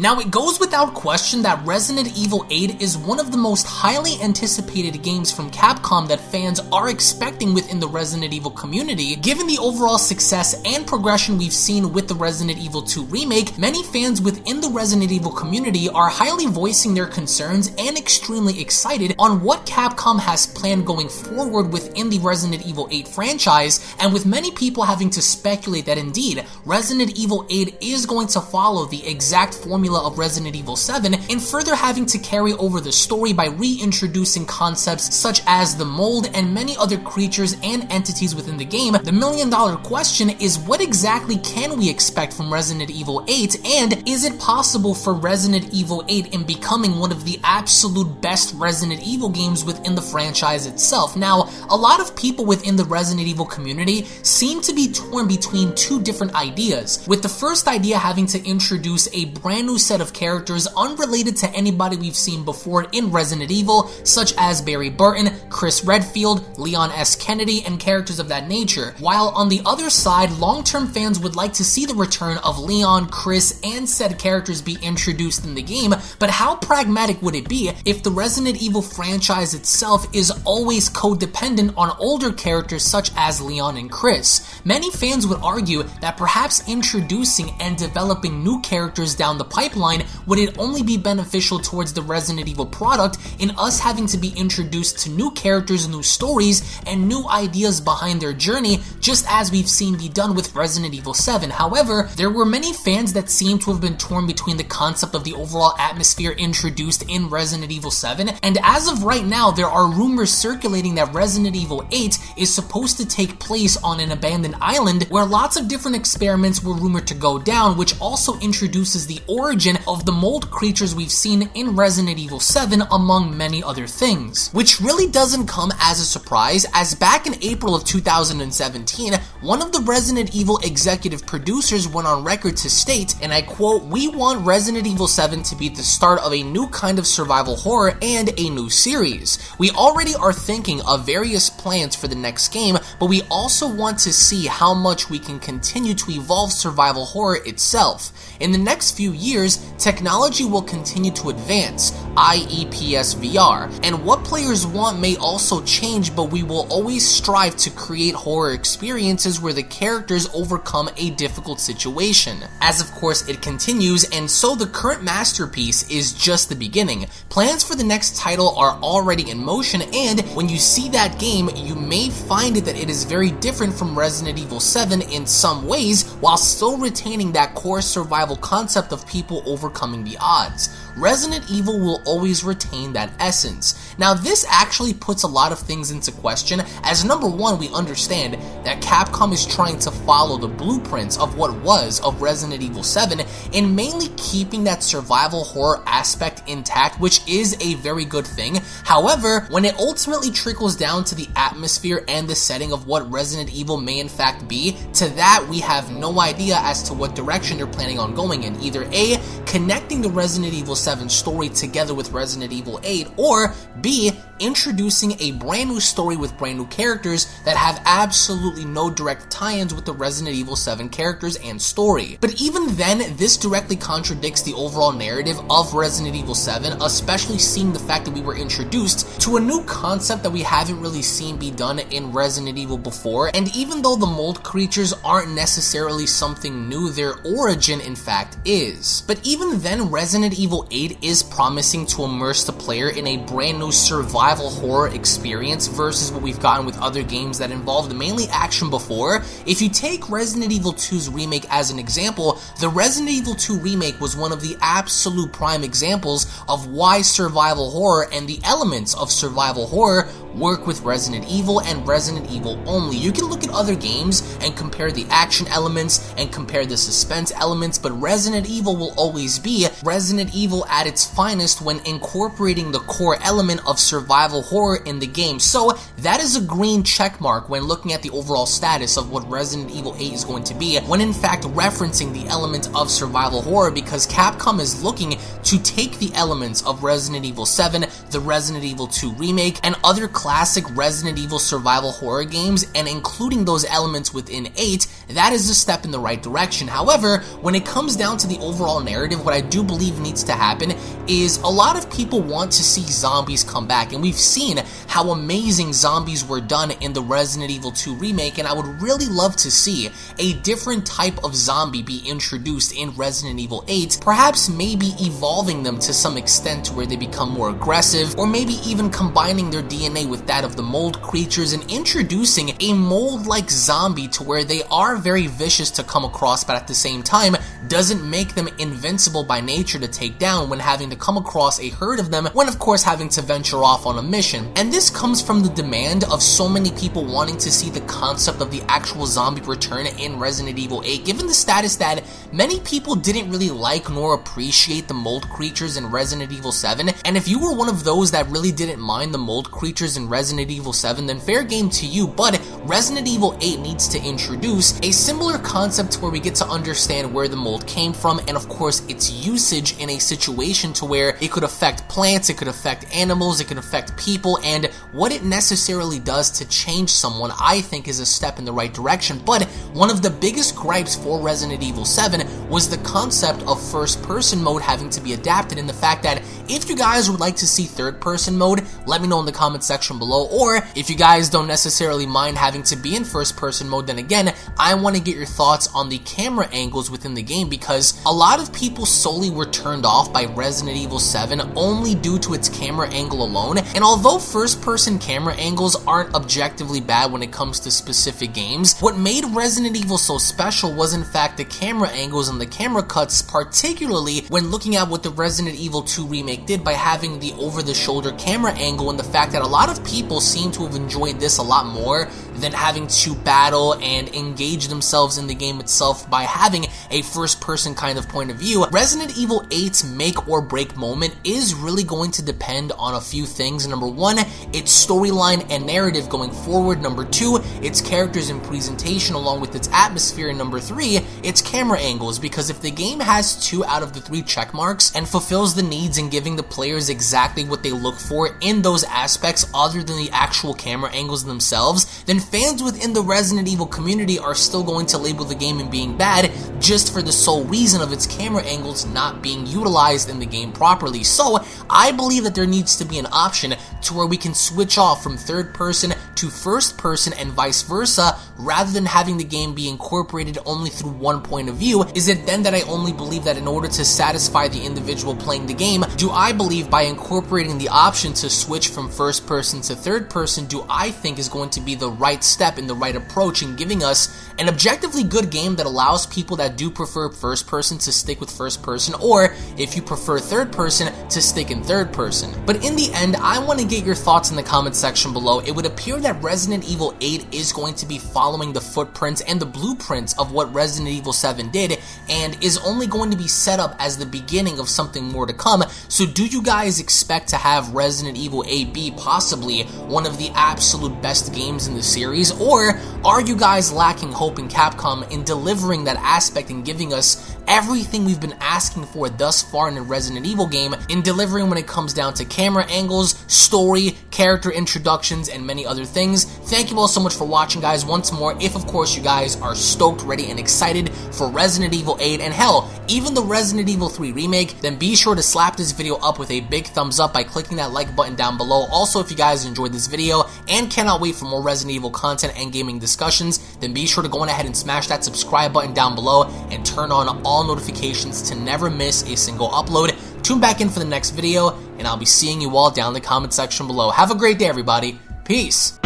Now, it goes without question that Resident Evil 8 is one of the most highly anticipated games from Capcom that fans are expecting within the Resident Evil community. Given the overall success and progression we've seen with the Resident Evil 2 remake, many fans within the Resident Evil community are highly voicing their concerns and extremely excited on what Capcom has planned going forward within the Resident Evil 8 franchise, and with many people having to speculate that indeed, Resident Evil 8 is going to follow the exact formula formula of Resident Evil 7 and further having to carry over the story by reintroducing concepts such as the mold and many other creatures and entities within the game, the million dollar question is what exactly can we expect from Resident Evil 8 and is it possible for Resident Evil 8 in becoming one of the absolute best Resident Evil games within the franchise itself? Now, a lot of people within the Resident Evil community seem to be torn between two different ideas, with the first idea having to introduce a brand new set of characters unrelated to anybody we've seen before in Resident Evil, such as Barry Burton, Chris Redfield, Leon S. Kennedy, and characters of that nature. While on the other side, long-term fans would like to see the return of Leon, Chris, and said characters be introduced in the game, but how pragmatic would it be if the Resident Evil franchise itself is always codependent on older characters such as Leon and Chris? Many fans would argue that perhaps introducing and developing new characters down the pipeline pipeline, would it only be beneficial towards the Resident Evil product in us having to be introduced to new characters, new stories, and new ideas behind their journey, just as we've seen be done with Resident Evil 7. However, there were many fans that seem to have been torn between the concept of the overall atmosphere introduced in Resident Evil 7, and as of right now, there are rumors circulating that Resident Evil 8 is supposed to take place on an abandoned island where lots of different experiments were rumored to go down, which also introduces the origin origin of the mold creatures we've seen in Resident Evil 7 among many other things. Which really doesn't come as a surprise as back in April of 2017, one of the Resident Evil executive producers went on record to state, and I quote, we want Resident Evil 7 to be the start of a new kind of survival horror and a new series. We already are thinking of various plans for the next game, but we also want to see how much we can continue to evolve survival horror itself. In the next few years, years, technology will continue to advance, i.e. PSVR, and what players want may also change, but we will always strive to create horror experiences where the characters overcome a difficult situation. As of course it continues, and so the current masterpiece is just the beginning. Plans for the next title are already in motion, and when you see that game, you may find that it is very different from Resident Evil 7 in some ways, while still retaining that core survival concept of people people overcoming the odds. Resident Evil will always retain that essence. Now this actually puts a lot of things into question as number one we understand that Capcom is trying to follow the blueprints of what was of Resident Evil 7 and mainly keeping that survival horror aspect intact which is a very good thing. However, when it ultimately trickles down to the atmosphere and the setting of what Resident Evil may in fact be, to that we have no idea as to what direction they're planning on going in. Either A, connecting the Resident Evil 7 story together with Resident Evil 8, or B, introducing a brand new story with brand new characters that have absolutely no direct tie-ins with the Resident Evil 7 characters and story. But even then, this directly contradicts the overall narrative of Resident Evil 7, especially seeing the fact that we were introduced to a new concept that we haven't really seen be done in Resident Evil before, and even though the mold creatures aren't necessarily something new, their origin in fact is. But even then, Resident Evil 8 is promising to immerse the player in a brand new survival horror experience versus what we've gotten with other games that involved mainly action before. If you take Resident Evil 2's remake as an example, the Resident Evil 2 remake was one of the absolute prime examples of why survival horror and the elements of survival horror work with Resident Evil and Resident Evil only. You can look at other games and compare the action elements and compare the suspense elements, but Resident Evil will always be Resident Evil at its finest when incorporating the core element of survival horror in the game. So that is a green check mark when looking at the overall status of what Resident Evil 8 is going to be, when in fact referencing the element of survival horror because Capcom is looking to take the elements of Resident Evil 7, the Resident Evil 2 remake, and other classic Resident Evil survival horror games and including those elements within 8, that is a step in the right direction. However, when it comes down to the overall narrative, what I do believe needs to happen is a lot of people want to see zombies come back, and we've seen how amazing zombies were done in the Resident Evil 2 remake, and I would really love to see a different type of zombie be introduced in Resident Evil 8, perhaps maybe evolving them to some extent to where they become more aggressive, or maybe even combining their DNA with that of the mold creatures and introducing a mold-like zombie to where they are very vicious to come across, but at the same time, doesn't make them invincible by nature to take down when having to come across a herd of them, when of course having to venture off on a mission. And this comes from the demand of so many people wanting to see the concept of the actual zombie return in Resident Evil 8, given the status that many people didn't really like nor appreciate the mold creatures in Resident Evil 7, and if you were one of those that really didn't mind the mold creatures in Resident Evil 7, then fair game to you, but Resident Evil 8 needs to introduce a similar concept where we get to understand where the mold came from, and of course its usage in a situation to where it could affect plants, it could affect animals, it could affect people, and what it necessarily does to change someone, I think is a step in the right direction, but one of the biggest gripes for Resident Evil 7 was the concept of first person mode having to be adapted and the fact that if you guys would like to see third person mode, let me know in the comment section below, or if you guys don't necessarily mind having to be in first person mode, then again, I want to get your thoughts on the camera angles within the game because a lot of people solely were turned off by Resident Evil 7 only due to its camera angle alone, and although first person camera angles aren't objectively bad when it comes to specific games, what made Resident Evil so special was in fact the camera angles and the camera cuts, particularly when looking at what the Resident Evil 2 remake did by having the over-the-shoulder camera angle and the fact that a lot of people seem to have enjoyed this a lot more than having to battle and engage themselves in the game itself by having a first person kind of point of view. Resident Evil 8's make or break moment is really going to depend on a few things. Number one, its storyline and narrative going forward. Number two, its characters and presentation along with its atmosphere. And number three, its camera angles. Because if the game has two out of the three check marks and fulfills the needs in giving the players exactly what they look for in those aspects other than the actual camera angles themselves, then fans within the Resident Evil community are still going to label the game in being bad just for the sole reason of its camera angles not being utilized in the game properly. So, I believe that there needs to be an option to where we can switch off from third person to first person and vice versa rather than having the game be incorporated only through one point of view. Is it then that I only believe that in order to satisfy the individual playing the game, do I believe by incorporating the option to switch from first person to third person, do I think is going to be the right step in the right approach in giving us an objectively good game that allows people that do prefer first person to stick with first person, or if you prefer third person, to stick in third person. But in the end, I want to get your thoughts in the comment section below. It would appear that Resident Evil 8 is going to be following the footprints and the blueprints of what Resident Evil 7 did, and is only going to be set up as the beginning of something more to come. So do you guys expect to have Resident Evil 8 be possibly one of the absolute best games in the series? or are you guys lacking hope in Capcom in delivering that aspect and giving us everything we've been asking for thus far in a Resident Evil game in delivering when it comes down to camera angles, story, character introductions, and many other things. Thank you all so much for watching, guys. Once more, if of course you guys are stoked, ready, and excited for Resident Evil 8, and hell, even the Resident Evil 3 remake, then be sure to slap this video up with a big thumbs up by clicking that like button down below. Also, if you guys enjoyed this video and cannot wait for more Resident Evil content and gaming discussions, then be sure to go on ahead and smash that subscribe button down below and turn on all notifications to never miss a single upload. Tune back in for the next video, and I'll be seeing you all down in the comment section below. Have a great day, everybody. Peace.